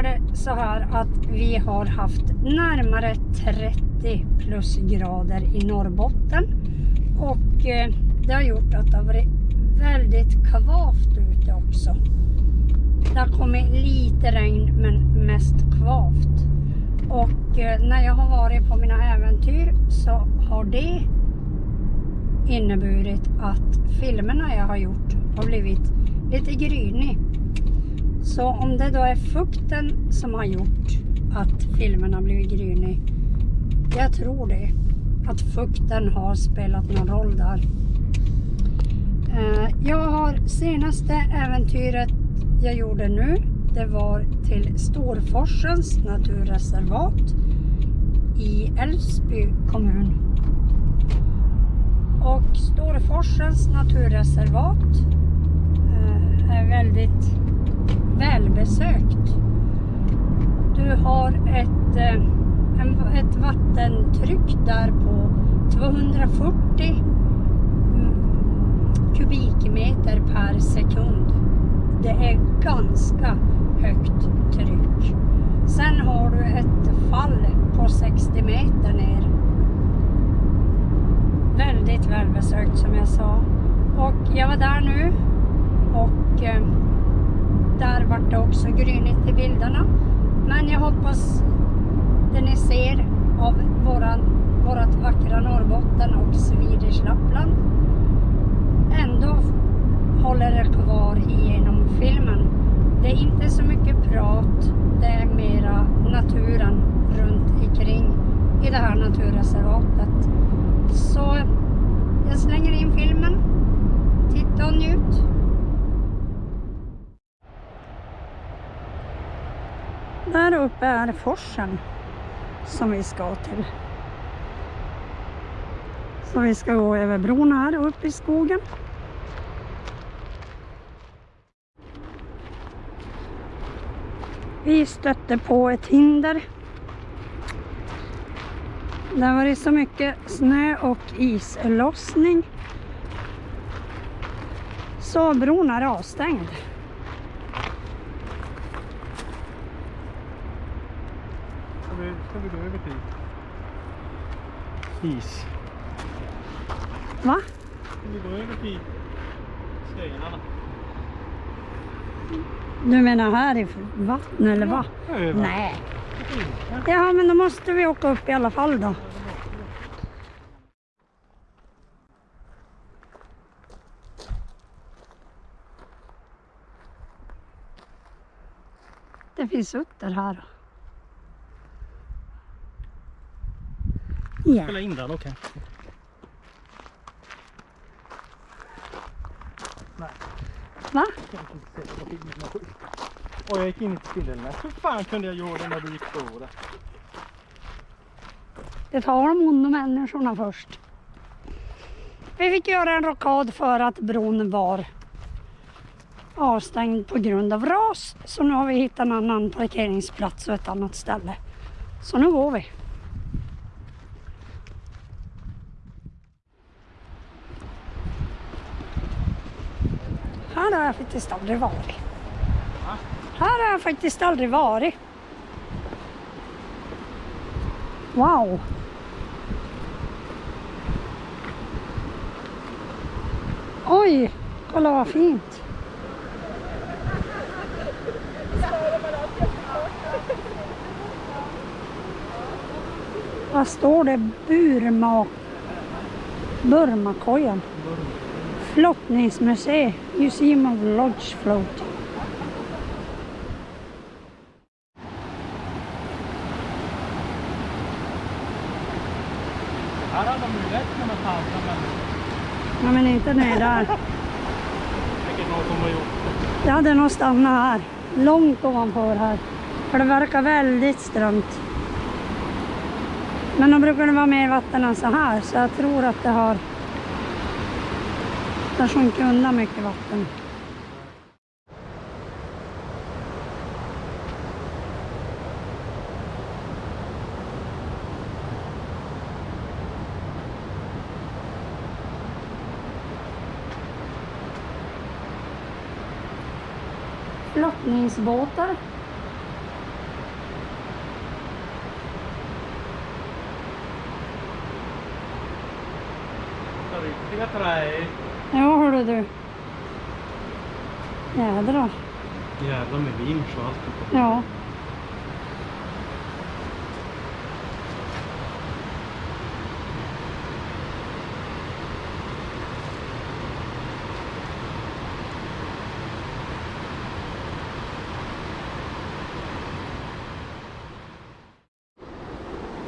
är det så här att vi har haft närmare 30 plusgrader i Norrbotten och eh, det har gjort att det har varit väldigt kvavt ute också. Det har kommit lite regn men mest kvavt. Och eh, när jag har varit på mina äventyr så har det inneburit att filmerna jag har gjort har blivit lite grynig. Så om det då är fukten som har gjort att filmerna blivit grynig. Jag tror det. Att fukten har spelat någon roll där. Eh, jag har senaste äventyret jag gjorde nu. Det var till Storforsens naturreservat i Älvsby kommun. Och Storforsens naturreservat eh, är väldigt välbesökt. Du har ett, eh, en, ett vattentryck där på 240 mm, kubikmeter per sekund. Det är ganska högt tryck. Sen har du ett fall på 60 meter ner. Väldigt välbesökt som jag sa. Och jag var där nu och eh, där vart det också grynigt i bilderna. Men jag hoppas det ni ser av våran, vårat vackra Norrbotten och Swedish Lappland ändå håller det kvar igenom filmen. Det är inte så mycket prat, det är mera naturen runt omkring i det här naturreservatet. Så jag slänger in filmen. Titta och njut. Där uppe är forsen som vi ska till. Så vi ska gå över bron här upp i skogen. Vi stötte på ett hinder. Det har varit så mycket snö och islossning. Så bron är avstängd. Ska vi, ska vi gå över till is? Va? Vi gå över till stenarna? Du menar här i vattnet eller vad? Över. Nej. Ja, men då måste vi åka upp i alla fall då. Det finns utter här. Ja. Spela in den, okej. Nej, Va? jag kan inte se det på filmen. Och jag gick in i spindelnät. Hur fan kunde jag göra det när du gick före? Det tar de onda människorna först. Vi fick göra en rockad för att bron var avstängd på grund av ras. Så nu har vi hittat en annan parkeringsplats och ett annat ställe. Så nu går vi. Här har jag faktiskt aldrig varit. Va? Här har jag faktiskt aldrig varit. Wow! Oj, kolla vad fint. Vad står det? Burma... Burmakojan. Flottningsmuseet. Museum of Lodge Float. Här hade de ju lätt kunnat tanka men Nej men inte ner där. säkert någon som har gjort det. Jag hade nog stannat här. Långt ovanför här. För det verkar väldigt strömt. Men då brukar det vara mer vatten än så här. Så jag tror att det har... Den sjunker undan mycket vatten. flottningsbåtar. Riktiga träd. Ja, hörru du. Jädrar. Jävlar med vinsch och allt. Ja.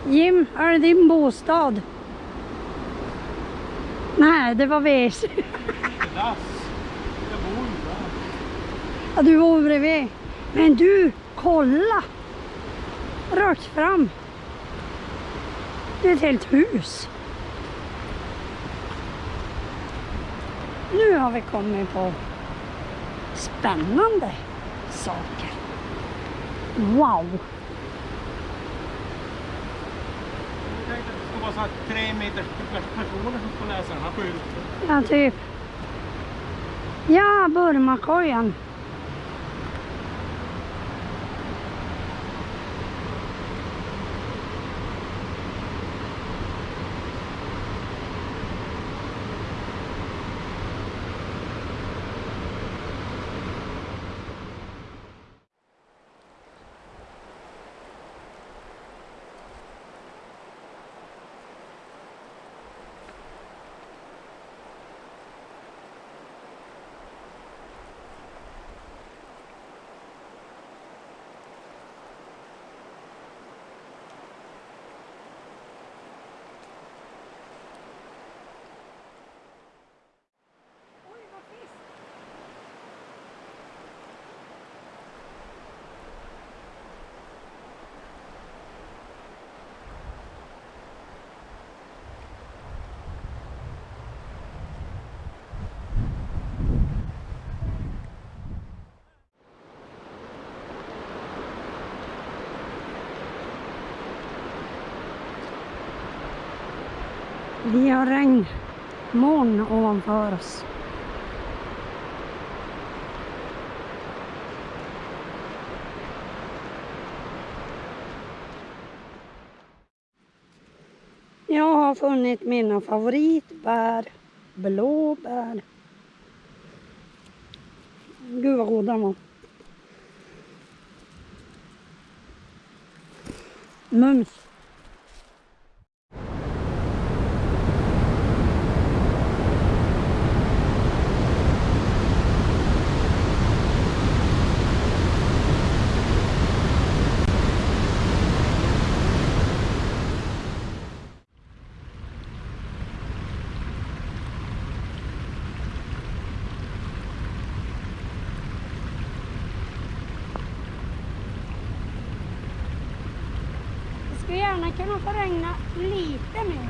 Jim, är det din bostad? Nej, det var WC. Ja, du bor bredvid. Men du, kolla! Rakt fram. Det är ett helt hus. Nu har vi kommit på spännande saker. Wow! Jag någon sån det här tre meters personer som skulle läsa den här skylten. Ja, typ. Ja, Burmakojan. Vi har regnmoln ovanför oss. Jag har funnit mina favoritbär. Blåbär. Gud vad goda de var. Mums. Det gärna kunna få regna lite mer.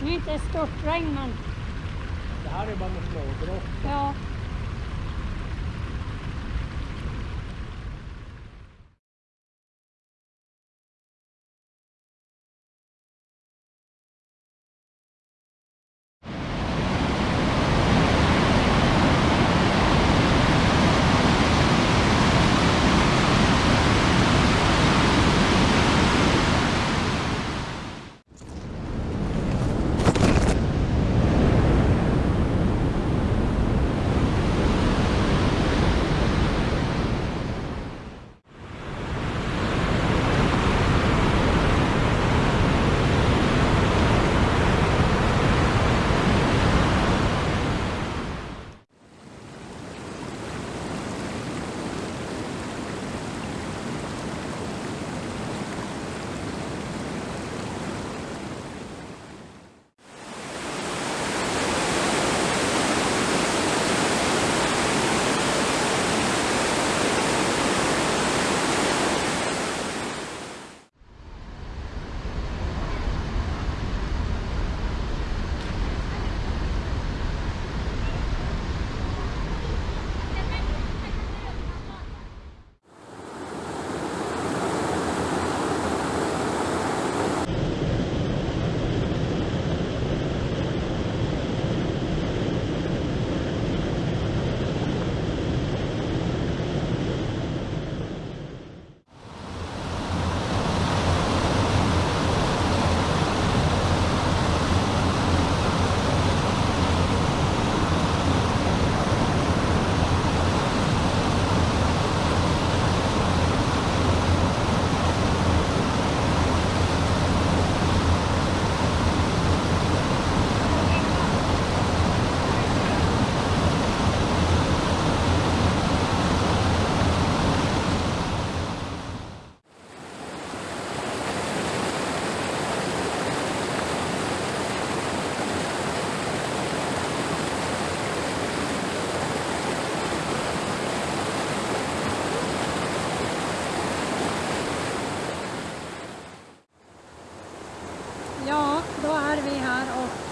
Det är inte störtregn men Det här är bara med smådropp. ja.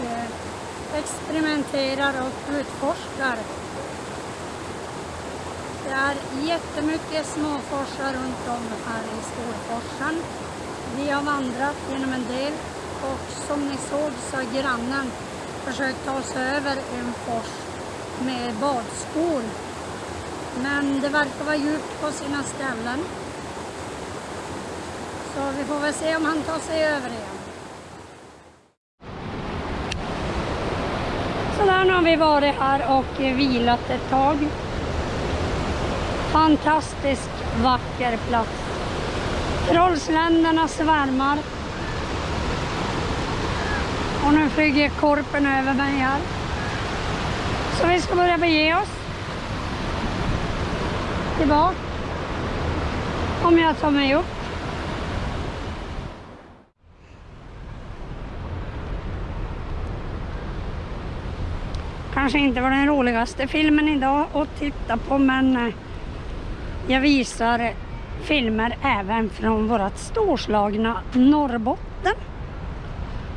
Eh, experimenterar och utforskar. Det är jättemycket småforsar runt om här i Storforsen. Vi har vandrat genom en del och som ni såg så har grannen försökt ta sig över en fors med badskor. Men det verkar vara djupt på sina ställen. Så vi får väl se om han tar sig över igen. Morgon nu har vi varit här och vilat ett tag. Fantastiskt vacker plats. Trollsländerna svärmar. Och nu flyger korpen över mig här. Så vi ska börja bege oss. Tillbaka. Om jag tar mig upp. Kanske inte var den roligaste filmen idag att titta på men eh, jag visar filmer även från vårt storslagna Norrbotten.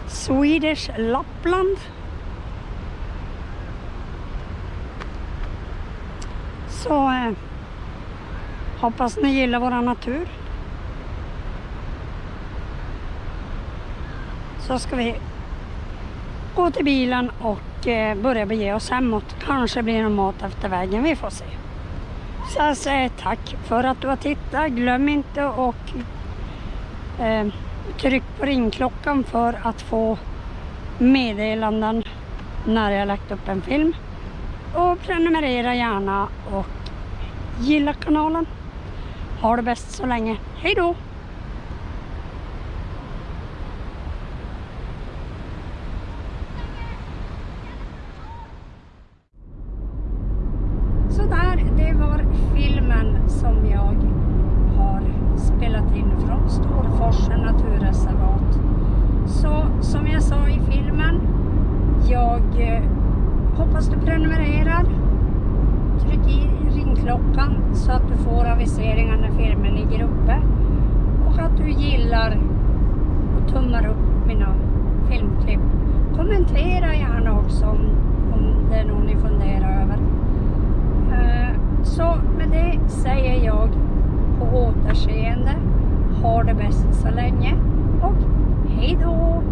Swedish Lappland. Så eh, hoppas ni gillar vår natur. Så ska vi gå till bilen och eh, börja bege oss hemåt. Kanske blir det mat efter vägen, vi får se. Så jag säger tack för att du har tittat. Glöm inte och eh, tryck på ringklockan för att få meddelanden när jag lagt upp en film. Och prenumerera gärna och gilla kanalen. Ha det bäst så länge. Hej då! Så där, det var filmen som jag har spelat in från Storforsen naturreservat. Så som jag sa i filmen, jag eh, hoppas du prenumererar. Tryck i klockan så att du får aviseringar när filmen ligger uppe. Och att du gillar och tummar upp mina filmklipp. Kommentera gärna också om, om det är något ni funderar över. Eh, så med det säger jag på återseende. Ha det bäst så länge och hej då!